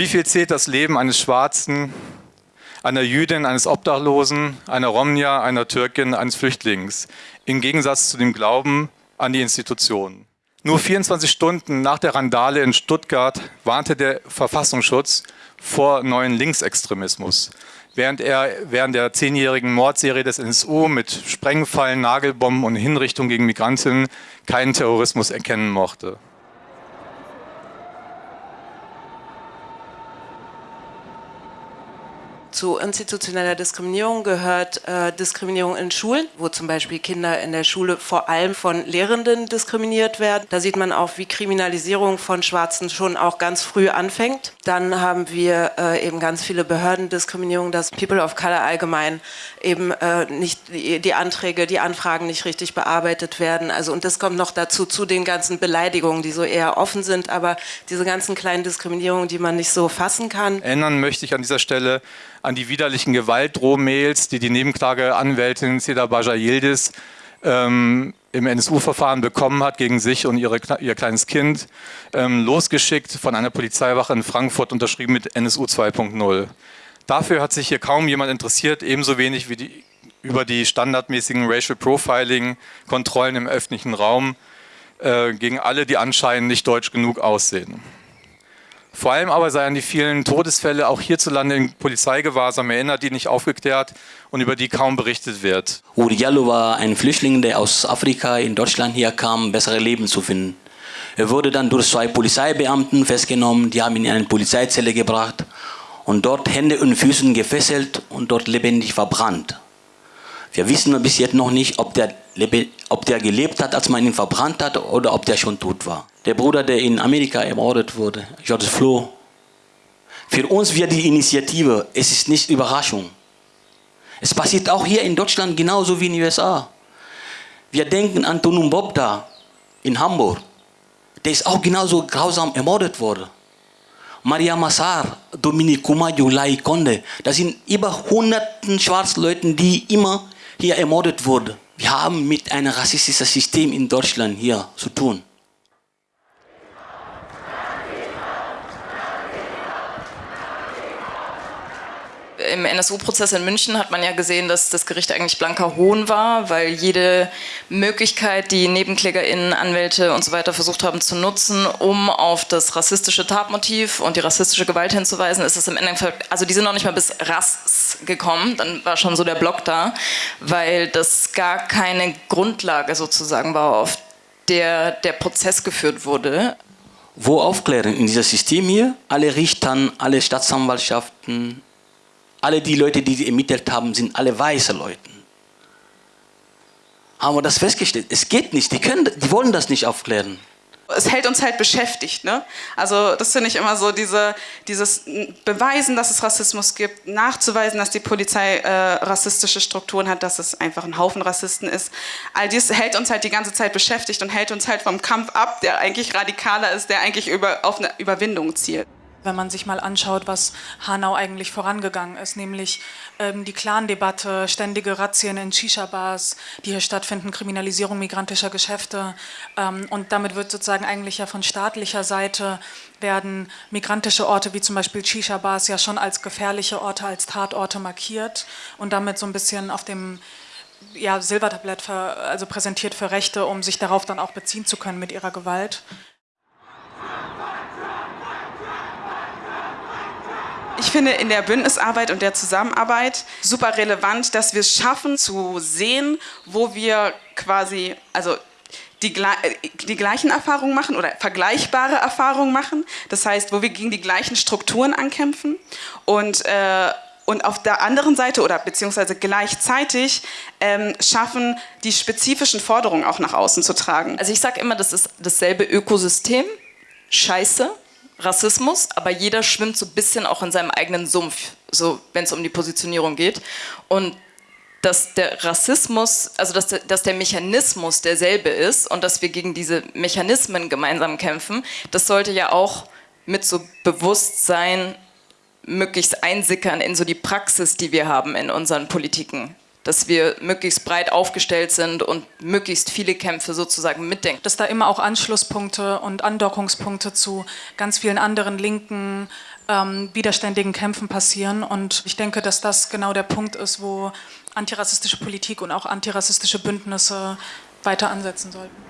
Wie viel zählt das Leben eines Schwarzen, einer Jüdin, eines Obdachlosen, einer Romnia, einer Türkin, eines Flüchtlings, im Gegensatz zu dem Glauben an die Institutionen? Nur 24 Stunden nach der Randale in Stuttgart warnte der Verfassungsschutz vor neuen Linksextremismus. Während er während der zehnjährigen Mordserie des NSU mit Sprengfallen, Nagelbomben und Hinrichtungen gegen Migrantinnen keinen Terrorismus erkennen mochte. Zu institutioneller Diskriminierung gehört äh, Diskriminierung in Schulen, wo zum Beispiel Kinder in der Schule vor allem von Lehrenden diskriminiert werden. Da sieht man auch, wie Kriminalisierung von Schwarzen schon auch ganz früh anfängt. Dann haben wir äh, eben ganz viele Behördendiskriminierungen, dass People of Color allgemein eben äh, nicht die, Anträge, die Anfragen nicht richtig bearbeitet werden. Also und das kommt noch dazu zu den ganzen Beleidigungen, die so eher offen sind, aber diese ganzen kleinen Diskriminierungen, die man nicht so fassen kann. Erinnern möchte ich an dieser Stelle an die widerlichen Gewaltdrohmails, die die Nebenklageanwältin Seda Baja Yildiz ähm, im NSU-Verfahren bekommen hat gegen sich und ihre, ihr kleines Kind, ähm, losgeschickt von einer Polizeiwache in Frankfurt, unterschrieben mit NSU 2.0. Dafür hat sich hier kaum jemand interessiert, ebenso wenig wie die, über die standardmäßigen Racial Profiling-Kontrollen im öffentlichen Raum äh, gegen alle, die anscheinend nicht deutsch genug aussehen. Vor allem aber sei an die vielen Todesfälle auch hierzulande in Polizeigewahrsam erinnert, die nicht aufgeklärt und über die kaum berichtet wird. Uri Jallo war ein Flüchtling, der aus Afrika in Deutschland hier kam, bessere Leben zu finden. Er wurde dann durch zwei Polizeibeamten festgenommen, die haben ihn in eine Polizeizelle gebracht und dort Hände und Füßen gefesselt und dort lebendig verbrannt. Wir wissen bis jetzt noch nicht, ob der, ob der gelebt hat, als man ihn verbrannt hat oder ob der schon tot war. Der Bruder, der in Amerika ermordet wurde, George Flo. Für uns wird die Initiative, es ist nicht Überraschung. Es passiert auch hier in Deutschland genauso wie in den USA. Wir denken an Tunum Bobda in Hamburg. Der ist auch genauso grausam ermordet worden. Maria Massar, Dominique Lai Konde. Das sind über hunderten Schwarzleuten, die immer hier ermordet wurden. Wir haben mit einem rassistischen System in Deutschland hier zu tun. im NSU-Prozess in München hat man ja gesehen, dass das Gericht eigentlich blanker Hohn war, weil jede Möglichkeit, die NebenklägerInnen, Anwälte und so weiter versucht haben zu nutzen, um auf das rassistische Tatmotiv und die rassistische Gewalt hinzuweisen, ist es im Endeffekt, also die sind noch nicht mal bis Rass gekommen, dann war schon so der Block da, weil das gar keine Grundlage sozusagen war, auf der der Prozess geführt wurde. Wo aufklären in diesem System hier? Alle Richtern, alle Staatsanwaltschaften, alle die Leute, die sie ermittelt haben, sind alle weiße Leute. Haben wir das festgestellt? Es geht nicht, die, können, die wollen das nicht aufklären. Es hält uns halt beschäftigt. Ne? Also das finde ich immer so, diese, dieses Beweisen, dass es Rassismus gibt, nachzuweisen, dass die Polizei äh, rassistische Strukturen hat, dass es einfach ein Haufen Rassisten ist. All dies hält uns halt die ganze Zeit beschäftigt und hält uns halt vom Kampf ab, der eigentlich radikaler ist, der eigentlich über, auf eine Überwindung zielt wenn man sich mal anschaut, was Hanau eigentlich vorangegangen ist, nämlich ähm, die Clan-Debatte, ständige Razzien in Shisha-Bars, die hier stattfinden, Kriminalisierung migrantischer Geschäfte ähm, und damit wird sozusagen eigentlich ja von staatlicher Seite werden migrantische Orte wie zum Beispiel Shisha-Bars ja schon als gefährliche Orte, als Tatorte markiert und damit so ein bisschen auf dem ja, Silbertablett für, also präsentiert für Rechte, um sich darauf dann auch beziehen zu können mit ihrer Gewalt. Ich finde in der Bündnisarbeit und der Zusammenarbeit super relevant, dass wir es schaffen zu sehen, wo wir quasi, also die, die, gleichen Erfahrungen machen oder vergleichbare Erfahrungen machen. Das heißt, wo wir gegen die gleichen Strukturen ankämpfen und, äh, und auf der anderen Seite oder beziehungsweise gleichzeitig ähm, schaffen, die spezifischen Forderungen auch nach außen zu tragen. Also ich sage immer, das ist dasselbe Ökosystem. Scheiße, Rassismus, aber jeder schwimmt so ein bisschen auch in seinem eigenen Sumpf, so wenn es um die Positionierung geht. Und dass der Rassismus, also dass der, dass der Mechanismus derselbe ist und dass wir gegen diese Mechanismen gemeinsam kämpfen, das sollte ja auch mit so Bewusstsein möglichst einsickern in so die Praxis, die wir haben in unseren Politiken dass wir möglichst breit aufgestellt sind und möglichst viele Kämpfe sozusagen mitdenken. Dass da immer auch Anschlusspunkte und Andockungspunkte zu ganz vielen anderen linken ähm, widerständigen Kämpfen passieren. Und ich denke, dass das genau der Punkt ist, wo antirassistische Politik und auch antirassistische Bündnisse weiter ansetzen sollten.